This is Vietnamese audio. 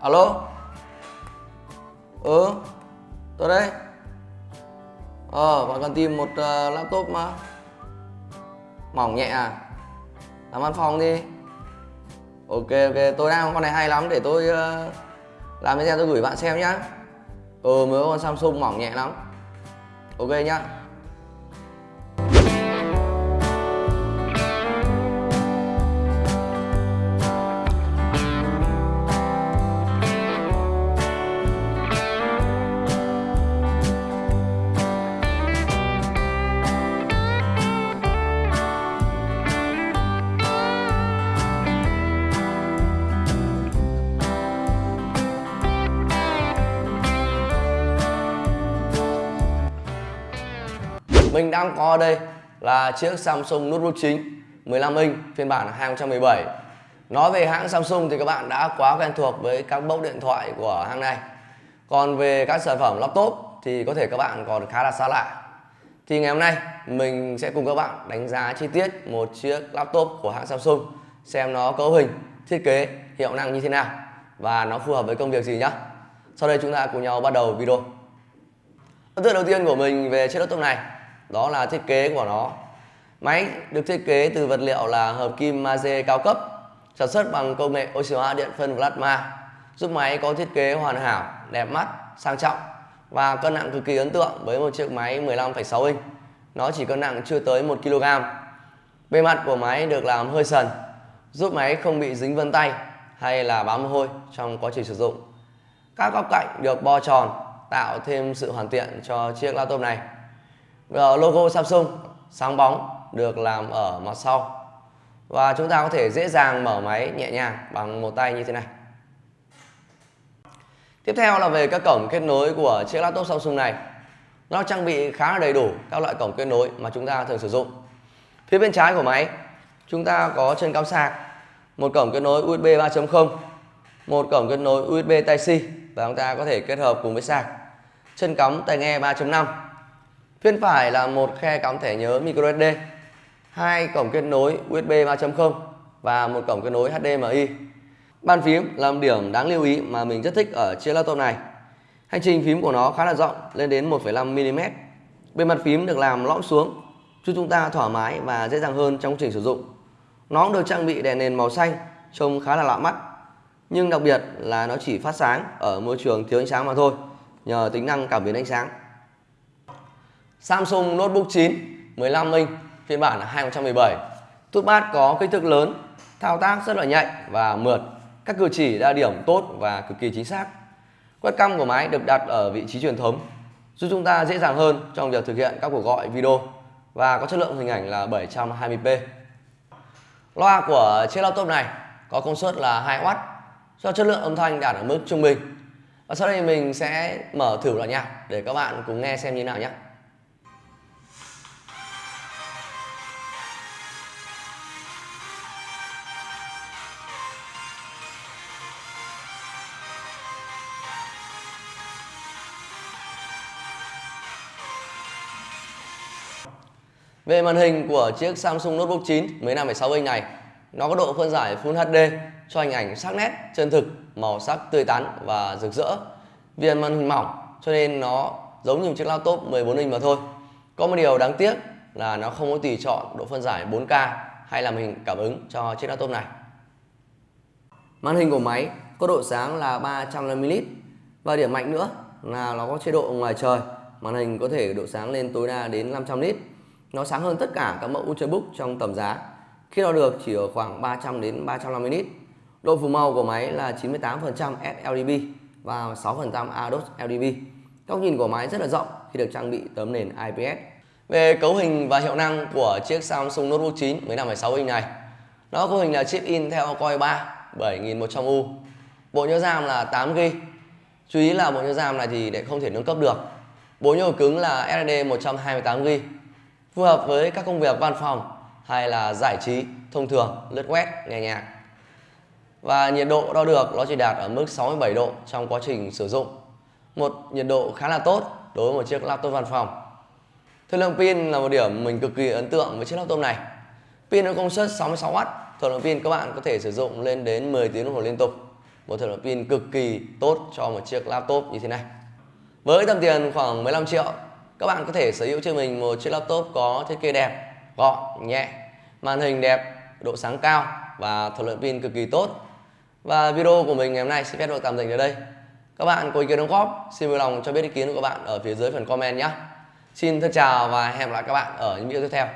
alo? Ừ tôi đây. Ờ bạn cần tìm một uh, laptop mà. Mỏng nhẹ à? Làm văn phòng đi. Ok ok tôi đang con này hay lắm để tôi uh, làm video tôi gửi bạn xem nhá. Ừ mới có con samsung mỏng nhẹ lắm. Ok nhá. Mình đang có đây là chiếc Samsung Notebook chính 15 inch phiên bản 2017 Nói về hãng Samsung thì các bạn đã quá quen thuộc với các mẫu điện thoại của hãng này. Còn về các sản phẩm laptop thì có thể các bạn còn khá là xa lạ. Thì ngày hôm nay mình sẽ cùng các bạn đánh giá chi tiết một chiếc laptop của hãng Samsung Xem nó cấu hình, thiết kế, hiệu năng như thế nào Và nó phù hợp với công việc gì nhá. Sau đây chúng ta cùng nhau bắt đầu video. Ấn tượng đầu tiên của mình về chiếc laptop này đó là thiết kế của nó. Máy được thiết kế từ vật liệu là hợp kim magie cao cấp sản xuất bằng công nghệ oxy hóa điện phân plasma giúp máy có thiết kế hoàn hảo đẹp mắt sang trọng và cân nặng cực kỳ ấn tượng với một chiếc máy 15,6 inch. Nó chỉ cân nặng chưa tới 1 kg bề mặt của máy được làm hơi sần giúp máy không bị dính vân tay hay là bám mồ hôi trong quá trình sử dụng. Các góc cạnh được bo tròn tạo thêm sự hoàn thiện cho chiếc laptop này. Ờ, logo Samsung sáng bóng được làm ở mặt sau. Và chúng ta có thể dễ dàng mở máy nhẹ nhàng bằng một tay như thế này. Tiếp theo là về các cổng kết nối của chiếc laptop Samsung này. Nó trang bị khá là đầy đủ các loại cổng kết nối mà chúng ta thường sử dụng. Phía bên trái của máy, chúng ta có chân cắm sạc, một cổng kết nối USB 3.0 một cổng kết nối USB Type-C và chúng ta có thể kết hợp cùng với sạc. Chân cắm tai nghe 3.5 Bên phải là một khe cắm thẻ nhớ micro SD, hai cổng kết nối USB 3.0 và một cổng kết nối HDMI. Bàn phím là một điểm đáng lưu ý mà mình rất thích ở chiếc laptop này. Hành trình phím của nó khá là rộng, lên đến 1,5 mm. Bề mặt phím được làm lõm xuống, giúp chúng ta thoải mái và dễ dàng hơn trong quá trình sử dụng. Nó cũng được trang bị đèn nền màu xanh, trông khá là lạ mắt. Nhưng đặc biệt là nó chỉ phát sáng ở môi trường thiếu ánh sáng mà thôi, nhờ tính năng cảm biến ánh sáng. Samsung Notebook 9 15 inch, phiên bản 2017 Touchpad có kích thước lớn, thao tác rất là nhạy và mượt. Các cử chỉ đa điểm tốt và cực kỳ chính xác. Webcam của máy được đặt ở vị trí truyền thống, giúp chúng ta dễ dàng hơn trong việc thực hiện các cuộc gọi video và có chất lượng hình ảnh là 720p Loa của chiếc laptop này có công suất là 2W cho chất lượng âm thanh đạt ở mức trung bình. Và sau đây mình sẽ mở thử loại nhạc để các bạn cùng nghe xem như thế nào nhé. Về màn hình của chiếc Samsung Notebook 9 15,6 inch này, nó có độ phân giải Full HD cho hình ảnh sắc nét, chân thực, màu sắc tươi tắn và rực rỡ. Vì màn hình mỏng cho nên nó giống như một chiếc laptop 14 inch mà thôi. Có một điều đáng tiếc là nó không có tùy chọn độ phân giải 4K hay là màn hình cảm ứng cho chiếc laptop này. Màn hình của máy có độ sáng là 350ml và điểm mạnh nữa là nó có chế độ ngoài trời. Màn hình có thể độ sáng lên tối đa đến 500 nit nó sáng hơn tất cả các mẫu Ultrabook trong tầm giá khi đo được chỉ ở khoảng 300 đến 350 nit. Độ phủ màu của máy là 98% sLDB và 6% ADOS LDB. Góc nhìn của máy rất là rộng khi được trang bị tấm nền IPS. Về cấu hình và hiệu năng của chiếc Samsung Notebook 9 15,6 inch này, nó cấu hình là chip Intel Core 3 7100U. Bộ nhớ RAM là 8GB. Chú ý là bộ nhớ RAM này thì để không thể nâng cấp được. Bộ nhớ cứng là SSD 128GB phù hợp với các công việc văn phòng hay là giải trí thông thường lướt web nghe nhạc. Và nhiệt độ đo được nó chỉ đạt ở mức 67 độ trong quá trình sử dụng. Một nhiệt độ khá là tốt đối với một chiếc laptop văn phòng. Thời lượng pin là một điểm mình cực kỳ ấn tượng với chiếc laptop này. Pin có công suất 66W thời lượng pin các bạn có thể sử dụng lên đến 10 tiếng đồng hồ liên tục. Một thời lượng pin cực kỳ tốt cho một chiếc laptop như thế này. Với tầm tiền khoảng 15 triệu, các bạn có thể sở hữu cho mình một chiếc laptop có thiết kế đẹp, gọn, nhẹ, màn hình đẹp, độ sáng cao và thời lượng pin cực kỳ tốt. Và video của mình ngày hôm nay xin phép được tạm dừng ở đây. Các bạn có ý kiến đóng góp, xin vui lòng cho biết ý kiến của các bạn ở phía dưới phần comment nhé. Xin thân chào và hẹn gặp lại các bạn ở những video tiếp theo.